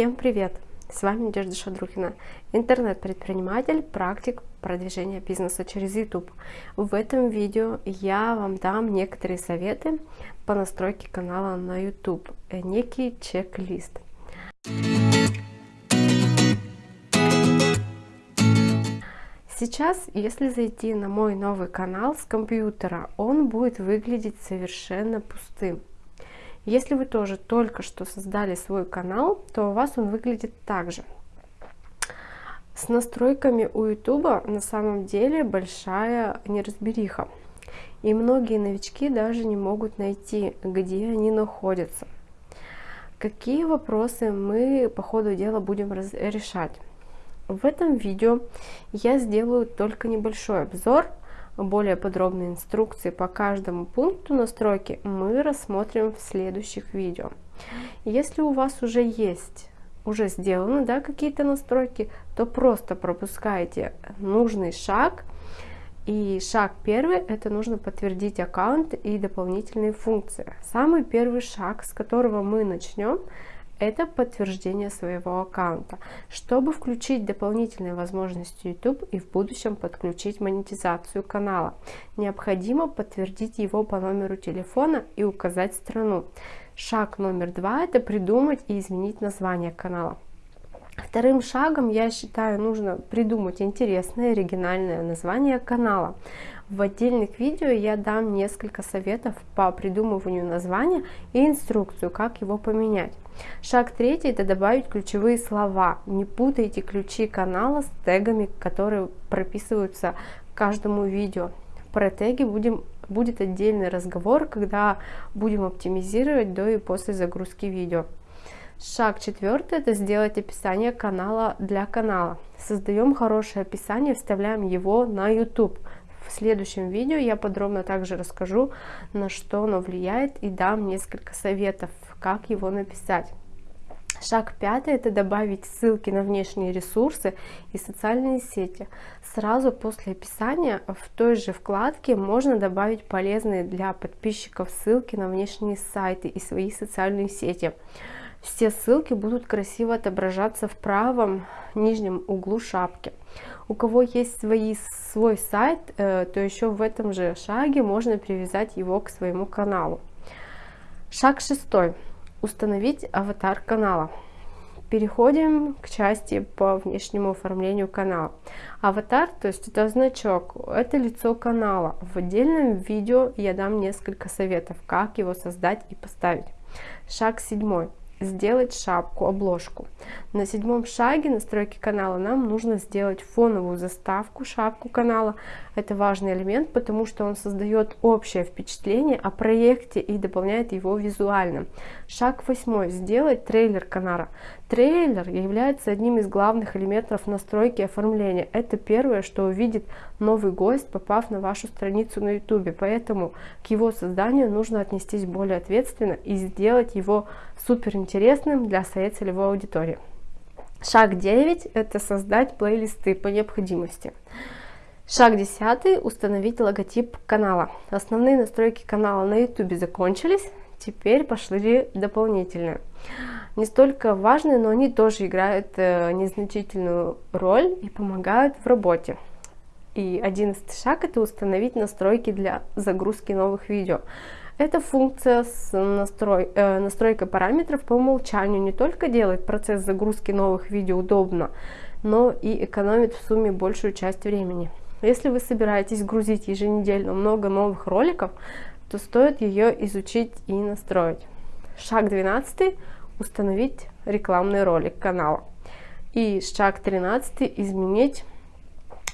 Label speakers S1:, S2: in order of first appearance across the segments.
S1: Всем привет! С вами Надежда Шадрухина, интернет-предприниматель, практик продвижения бизнеса через YouTube. В этом видео я вам дам некоторые советы по настройке канала на YouTube, некий чек-лист. Сейчас, если зайти на мой новый канал с компьютера, он будет выглядеть совершенно пустым. Если вы тоже только что создали свой канал, то у вас он выглядит так же. С настройками у YouTube на самом деле большая неразбериха. И многие новички даже не могут найти, где они находятся. Какие вопросы мы по ходу дела будем решать? В этом видео я сделаю только небольшой обзор более подробные инструкции по каждому пункту настройки мы рассмотрим в следующих видео. Если у вас уже есть, уже сделаны да, какие-то настройки, то просто пропускайте нужный шаг. И шаг первый, это нужно подтвердить аккаунт и дополнительные функции. Самый первый шаг, с которого мы начнем, это подтверждение своего аккаунта, чтобы включить дополнительные возможности YouTube и в будущем подключить монетизацию канала. Необходимо подтвердить его по номеру телефона и указать страну. Шаг номер два – это придумать и изменить название канала. Вторым шагом, я считаю, нужно придумать интересное, оригинальное название канала. В отдельных видео я дам несколько советов по придумыванию названия и инструкцию, как его поменять. Шаг третий – это добавить ключевые слова. Не путайте ключи канала с тегами, которые прописываются каждому видео. Про теги будем, будет отдельный разговор, когда будем оптимизировать до и после загрузки видео. Шаг четвертый – это сделать описание канала для канала. Создаем хорошее описание, вставляем его на YouTube. В следующем видео я подробно также расскажу, на что оно влияет и дам несколько советов, как его написать. Шаг пятый – это добавить ссылки на внешние ресурсы и социальные сети. Сразу после описания в той же вкладке можно добавить полезные для подписчиков ссылки на внешние сайты и свои социальные сети. Все ссылки будут красиво отображаться в правом нижнем углу шапки. У кого есть свои, свой сайт, э, то еще в этом же шаге можно привязать его к своему каналу. Шаг шестой. Установить аватар канала. Переходим к части по внешнему оформлению канала. Аватар, то есть это значок, это лицо канала. В отдельном видео я дам несколько советов, как его создать и поставить. Шаг седьмой сделать шапку, обложку. На седьмом шаге настройки канала нам нужно сделать фоновую заставку, шапку канала. Это важный элемент, потому что он создает общее впечатление о проекте и дополняет его визуально. Шаг восьмой. Сделать трейлер канала. Трейлер является одним из главных элементов настройки оформления. Это первое, что увидит новый гость, попав на вашу страницу на YouTube. Поэтому к его созданию нужно отнестись более ответственно и сделать его супер интересным для своей целевой аудитории. Шаг 9 – это создать плейлисты по необходимости. Шаг 10 – установить логотип канала. Основные настройки канала на YouTube закончились, теперь пошли дополнительные. Не столько важные, но они тоже играют э, незначительную роль и помогают в работе. И одиннадцатый шаг – это установить настройки для загрузки новых видео. Эта функция с настрой, э, настройкой параметров по умолчанию не только делает процесс загрузки новых видео удобно, но и экономит в сумме большую часть времени. Если вы собираетесь грузить еженедельно много новых роликов, то стоит ее изучить и настроить. Шаг 12 – установить рекламный ролик канала. И шаг 13 – изменить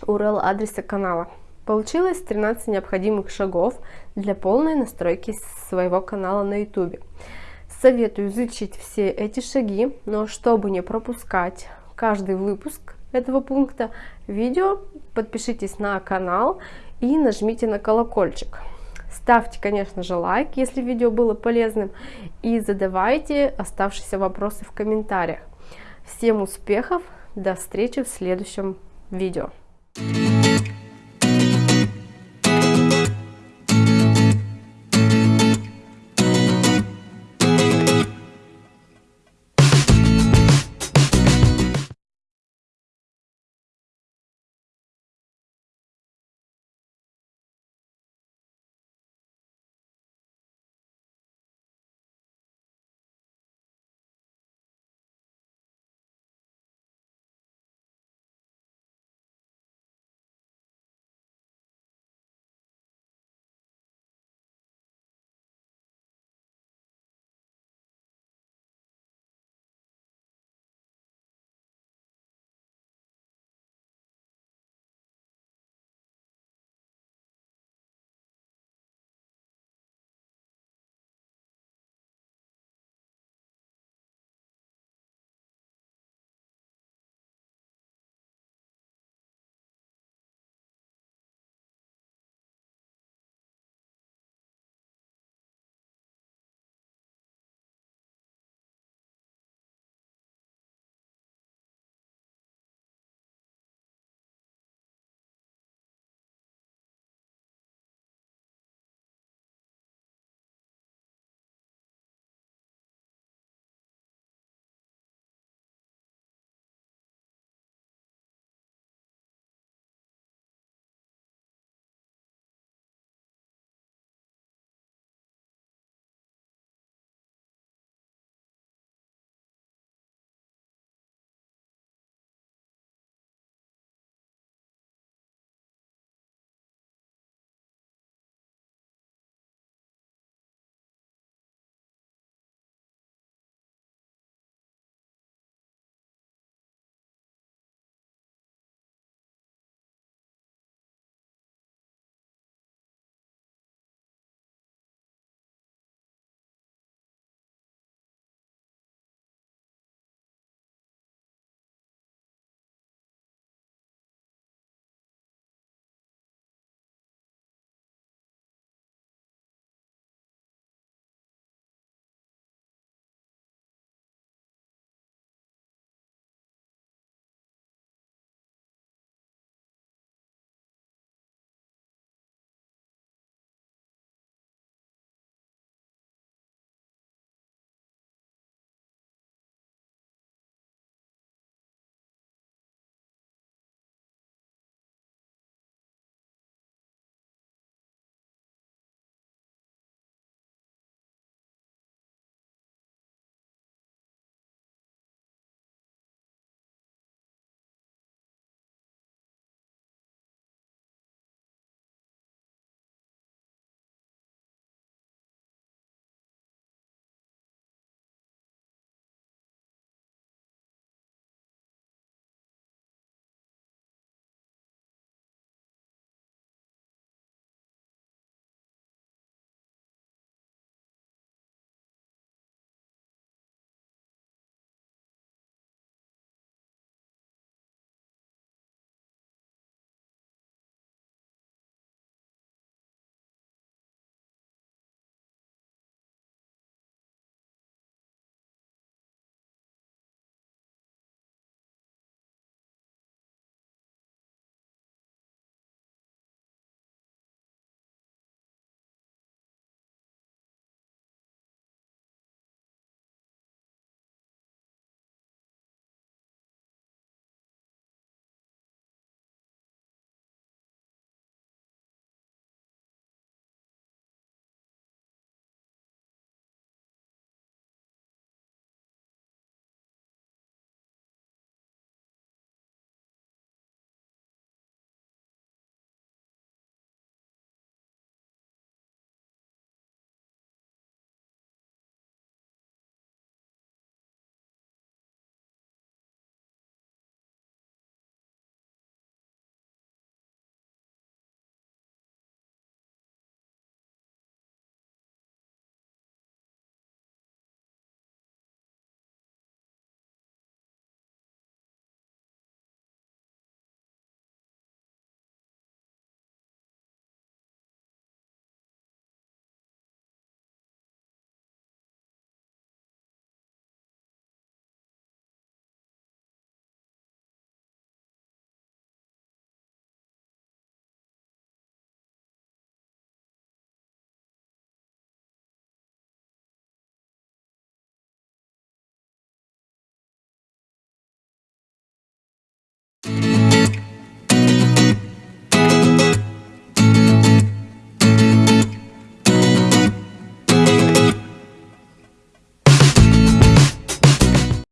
S1: URL адреса канала. Получилось 13 необходимых шагов для полной настройки своего канала на YouTube. Советую изучить все эти шаги, но чтобы не пропускать каждый выпуск этого пункта видео, подпишитесь на канал и нажмите на колокольчик. Ставьте, конечно же, лайк, если видео было полезным, и задавайте оставшиеся вопросы в комментариях. Всем успехов, до встречи в следующем видео.